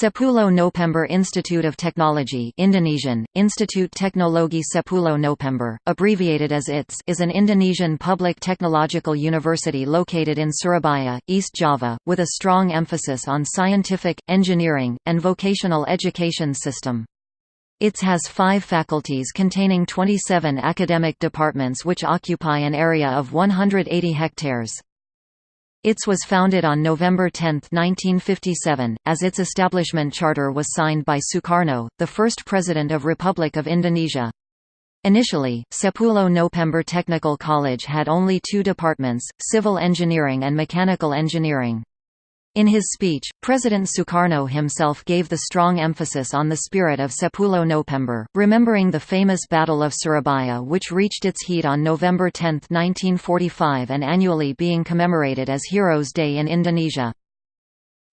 Sepuluh November Institute of Technology Indonesian, Institut Teknologi Sepuluh November, abbreviated as ITS is an Indonesian public technological university located in Surabaya, East Java, with a strong emphasis on scientific, engineering, and vocational education system. ITS has five faculties containing 27 academic departments which occupy an area of 180 hectares. ITS was founded on November 10, 1957, as its establishment charter was signed by Sukarno, the first president of Republic of Indonesia. Initially, Sepuluh November Technical College had only two departments, civil engineering and mechanical engineering. In his speech, President Sukarno himself gave the strong emphasis on the spirit of Sepuluh November, remembering the famous Battle of Surabaya which reached its heat on November 10, 1945 and annually being commemorated as Heroes' Day in Indonesia.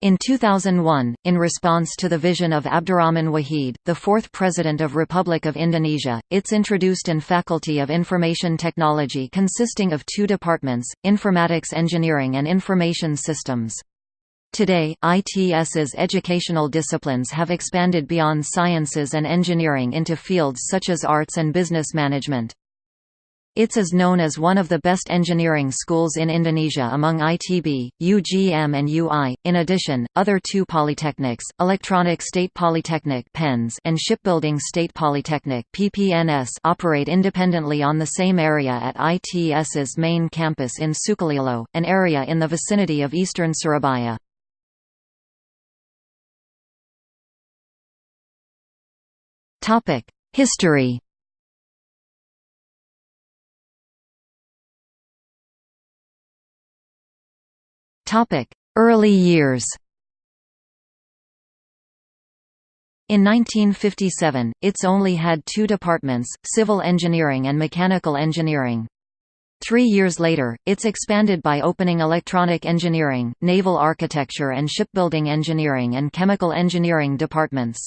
In 2001, in response to the vision of Abdurrahman Wahid, the fourth President of Republic of Indonesia, ITS introduced an Faculty of Information Technology consisting of two departments, Informatics Engineering and Information Systems. Today, ITS's educational disciplines have expanded beyond sciences and engineering into fields such as arts and business management. ITS is known as one of the best engineering schools in Indonesia among ITB, UGM and UI. In addition, other two polytechnics, Electronic State Polytechnic (PENS) and Shipbuilding State Polytechnic (PPNS) operate independently on the same area at ITS's main campus in Sukolilo, an area in the vicinity of eastern Surabaya. History Early years In 1957, ITS only had two departments, civil engineering and mechanical engineering. Three years later, ITS expanded by opening electronic engineering, naval architecture and shipbuilding engineering and chemical engineering departments.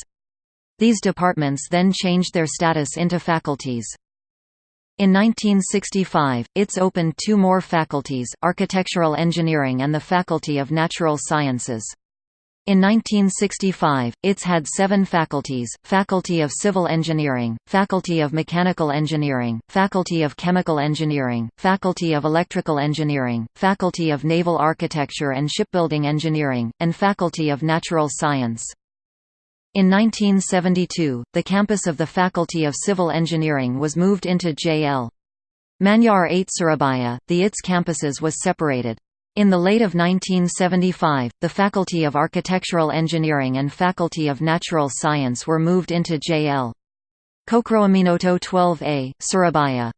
These departments then changed their status into faculties. In 1965, ITS opened two more faculties, Architectural Engineering and the Faculty of Natural Sciences. In 1965, ITS had seven faculties, Faculty of Civil Engineering, Faculty of Mechanical Engineering, Faculty of Chemical Engineering, Faculty of Electrical Engineering, Faculty of Naval Architecture and Shipbuilding Engineering, and Faculty of Natural Science. In 1972, the campus of the Faculty of Civil Engineering was moved into J.L. Manyar 8 Surabaya, the ITS campuses was separated. In the late of 1975, the Faculty of Architectural Engineering and Faculty of Natural Science were moved into J.L. Cokroaminoto 12A, Surabaya.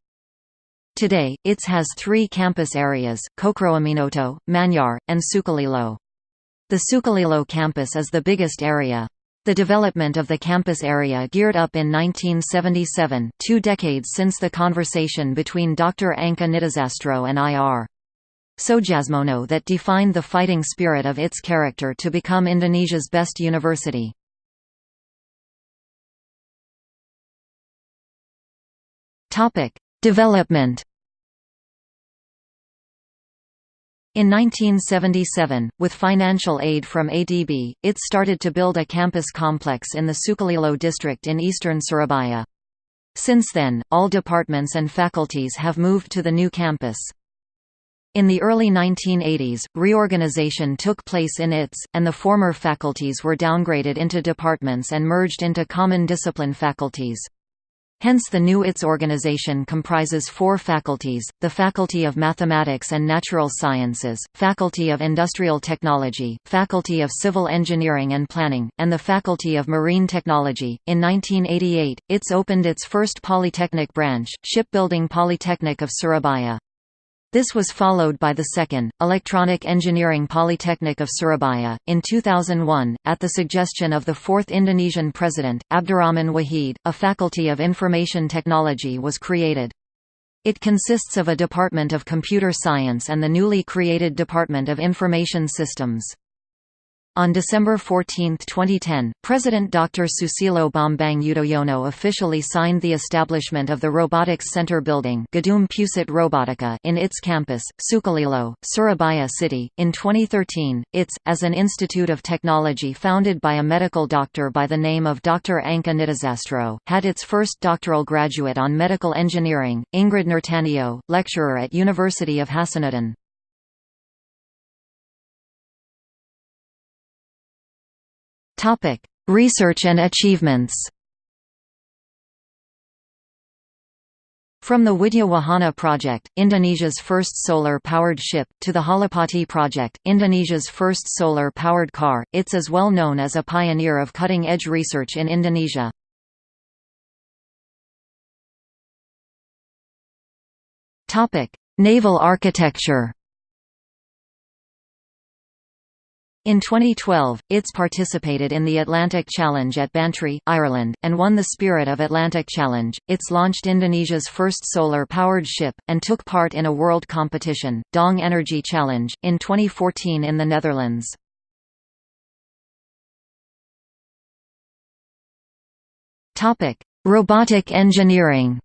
Today, ITS has three campus areas, Cokroaminoto, Manyar, and Sukolilo. The Sukolilo campus is the biggest area. The development of the campus area geared up in 1977, two decades since the conversation between Dr. Angka Nitisastro and I.R. Sojasmono that defined the fighting spirit of its character to become Indonesia's best university. Development In 1977, with financial aid from ADB, it started to build a campus complex in the Sukolilo district in eastern Surabaya. Since then, all departments and faculties have moved to the new campus. In the early 1980s, reorganization took place in ITS, and the former faculties were downgraded into departments and merged into common discipline faculties. Hence the new ITS organization comprises four faculties, the Faculty of Mathematics and Natural Sciences, Faculty of Industrial Technology, Faculty of Civil Engineering and Planning, and the Faculty of Marine Technology. In 1988, ITS opened its first polytechnic branch, Shipbuilding Polytechnic of Surabaya. This was followed by the second, Electronic Engineering Polytechnic of Surabaya, in 2001, at the suggestion of the fourth Indonesian president, Abdurrahman Wahid, a Faculty of Information Technology was created. It consists of a Department of Computer Science and the newly created Department of Information Systems. On December 14, 2010, President Dr. Susilo Bambang Yudhoyono officially signed the establishment of the Robotics Center building Gedung Pusat Robotika in its campus, Sukolilo, Surabaya City. In 2013, ITS, as an institute of technology founded by a medical doctor by the name of Dr. Angka Nitisastro, had its first doctoral graduate on medical engineering, Ingrid Nurtanio, lecturer at University of Hasanuddin. Topic: Research and achievements. From the Widya Wahana project, Indonesia's first solar-powered ship, to the Halapati project, Indonesia's first solar-powered car, ITS is well known as a pioneer of cutting-edge research in Indonesia. Naval architecture In 2012, ITS participated in the Atlantic Challenge at Bantry, Ireland, and won the Spirit of Atlantic Challenge. ITS launched Indonesia's first solar-powered ship, and took part in a world competition, Dong Energy Challenge, in 2014 in the Netherlands. Robotic engineering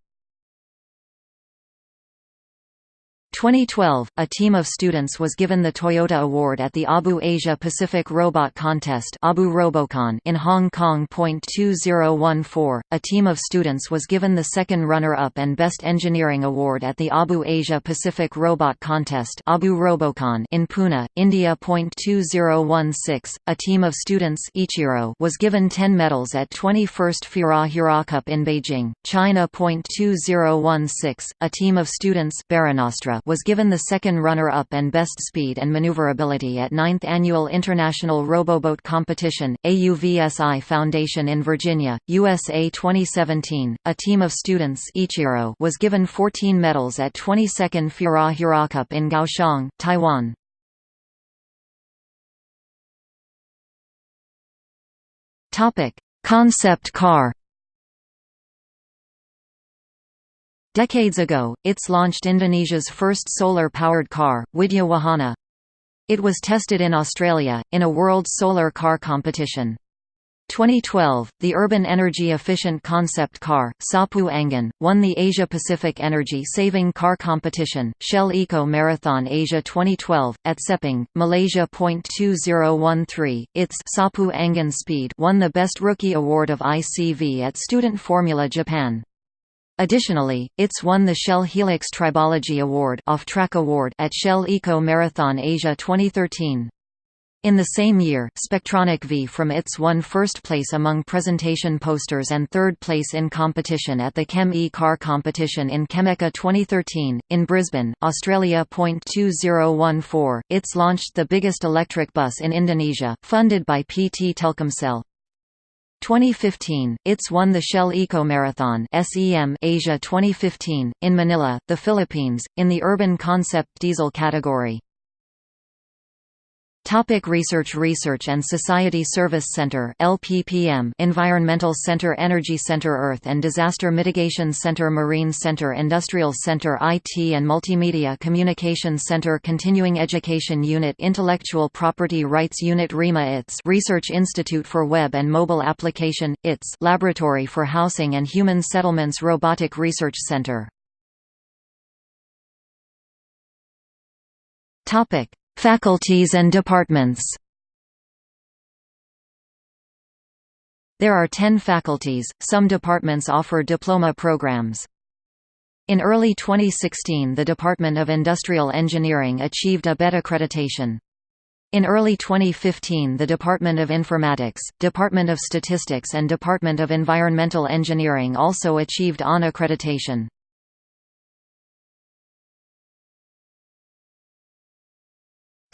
2012, a team of students was given the Toyota Award at the ABU Asia Pacific Robot Contest ABU Robocon in Hong Kong. 2014, a team of students was given the second runner-up and Best Engineering Award at the ABU Asia Pacific Robot Contest ABU Robocon in Pune, India. 2016, a team of students Ichiro was given 10 medals at 21st FIRA Hura Cup in Beijing, China. 2016, a team of students Barunastra was given the second runner-up and best speed and maneuverability at 9th Annual International Roboboat Competition, AUVSI Foundation in Virginia, USA 2017. A team of students Ichiro was given 14 medals at 22nd Fura Hura Cup in Kaohsiung, Taiwan. Concept car Decades ago, ITS launched Indonesia's first solar-powered car, Widya Wahana. It was tested in Australia, in a World Solar Car Competition. 2012, the urban energy-efficient concept car, Sapu Angin, won the Asia-Pacific Energy Saving Car Competition, Shell Eco Marathon Asia 2012, at Sepang, Malaysia. 2013, its Sapu Angin Speed won the Best Rookie Award of ICV at Student Formula Japan. Additionally, ITS won the Shell Helix Tribology Award, Off-Track Award at Shell Eco Marathon Asia 2013. In the same year, Spectronic V from ITS won first place among presentation posters and third place in competition at the Chem E Car competition in Chemeca 2013. In Brisbane, Australia. 2014, ITS launched the biggest electric bus in Indonesia, funded by PT Telkomsel. 2015, ITS won the Shell Eco Marathon SEM Asia 2015, in Manila, the Philippines, in the Urban Concept Diesel category. Topic research Research and Society Service Center LPPM Environmental Center Energy Center Earth and Disaster Mitigation Center Marine Center Industrial Center IT and Multimedia Communication Center Continuing Education Unit Intellectual Property Rights Unit RIMA ITS Research Institute for Web and Mobile Application, ITS Laboratory for Housing and Human Settlements Robotic Research Center Faculties and departments There are ten faculties, some departments offer diploma programs. In early 2016 the Department of Industrial Engineering achieved a BET accreditation. In early 2015 the Department of Informatics, Department of Statistics and Department of Environmental Engineering also achieved ON accreditation.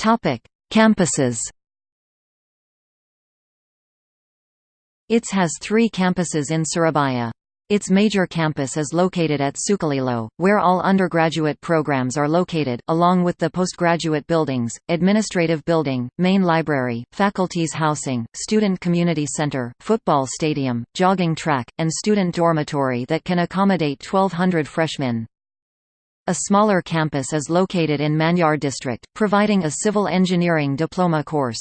Topic: Campuses. ITS has three campuses in Surabaya. Its major campus is located at Sukolilo, where all undergraduate programs are located, along with the postgraduate buildings, administrative building, main library, faculties housing, student community center, football stadium, jogging track, and student dormitory that can accommodate 1,200 freshmen. A smaller campus is located in Manyar district, providing a civil engineering diploma course.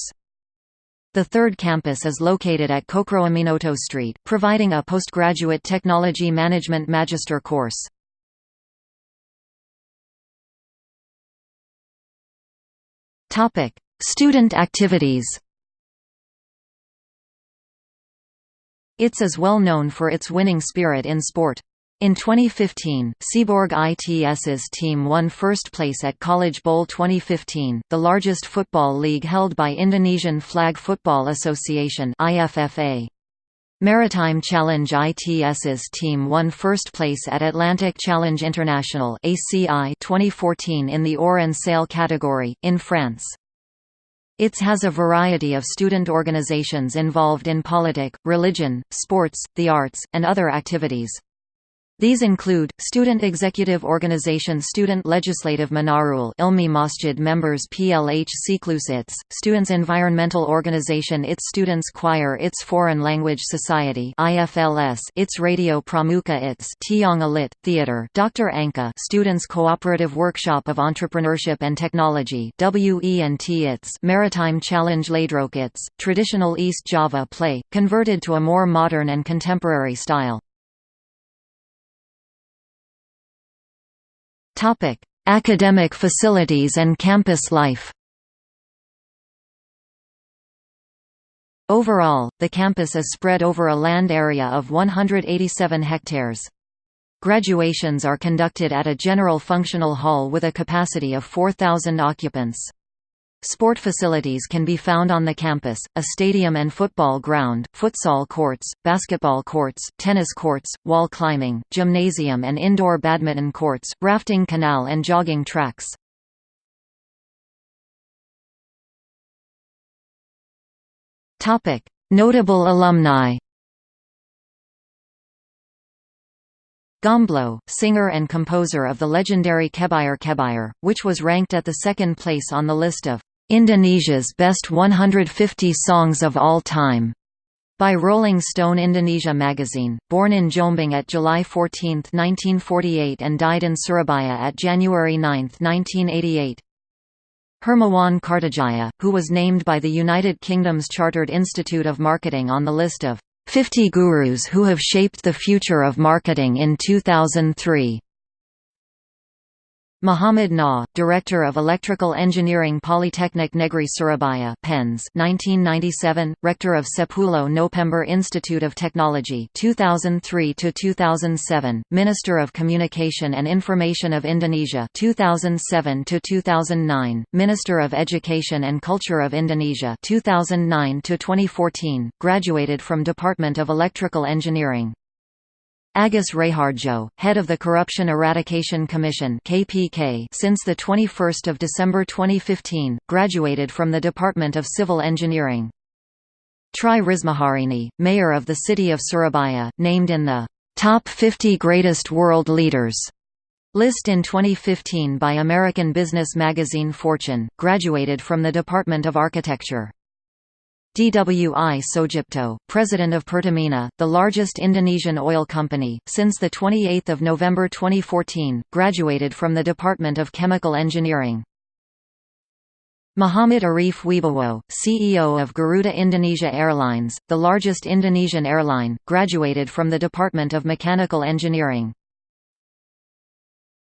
The third campus is located at Cokroaminoto Street, providing a postgraduate technology management magister course. Student activities ITS is well known for its winning spirit in sport. In 2015, Seaborg ITS's team won first place at College Bowl 2015, the largest football league held by Indonesian Flag Football Association IFFA. Maritime Challenge ITS's team won first place at Atlantic Challenge International ACI 2014 in the oar and sail category, in France. ITS has a variety of student organizations involved in politic, religion, sports, the arts, and other activities. These include, Student Executive Organization Student Legislative Manarul Ilmi Masjid Members PLH Siklus ITS, Students Environmental Organization ITS Students Choir ITS Foreign Language Society IFLS ITS Radio Pramuka ITS Tiong Alit, Theater Dr. Angka Students Cooperative Workshop of Entrepreneurship and Technology WENT ITS Maritime Challenge Ludruk ITS, Traditional East Java Play, converted to a more modern and contemporary style. Academic facilities and campus life. Overall, the campus is spread over a land area of 187 hectares. Graduations are conducted at a general functional hall with a capacity of 4,000 occupants. Sport facilities can be found on the campus, a stadium and football ground, futsal courts, basketball courts, tennis courts, wall climbing, gymnasium and indoor badminton courts, rafting canal and jogging tracks. Notable alumni Gombloh, singer and composer of the legendary Kebyar Kebyar, which was ranked at the second place on the list of Indonesia's Best 150 Songs of All Time by Rolling Stone Indonesia magazine, born in Jombang at July 14, 1948 and died in Surabaya at January 9, 1988. Hermawan Kartajaya, who was named by the United Kingdom's Chartered Institute of Marketing on the list of 50 gurus who have shaped the future of marketing in 2003. Muhammad Nuh, Director of Electrical Engineering Polytechnic Negri Surabaya PENS 1997, Rector of Sepuluh November Institute of Technology 2003 to 2007, Minister of Communication and Information of Indonesia 2007 to 2009, Minister of Education and Culture of Indonesia 2009 to 2014, graduated from Department of Electrical Engineering. Agus Raharjo, head of the Corruption Eradication Commission (KPK) since the 21st of December 2015, graduated from the Department of Civil Engineering. Tri Rismaharini, mayor of the city of Surabaya, named in the Top 50 Greatest World Leaders list in 2015 by American business magazine Fortune, graduated from the Department of Architecture. DWI Soetjipto, president of Pertamina, the largest Indonesian oil company, since 28 November 2014, graduated from the Department of Chemical Engineering. Muhammad Arif Wibowo, CEO of Garuda Indonesia Airlines, the largest Indonesian airline, graduated from the Department of Mechanical Engineering.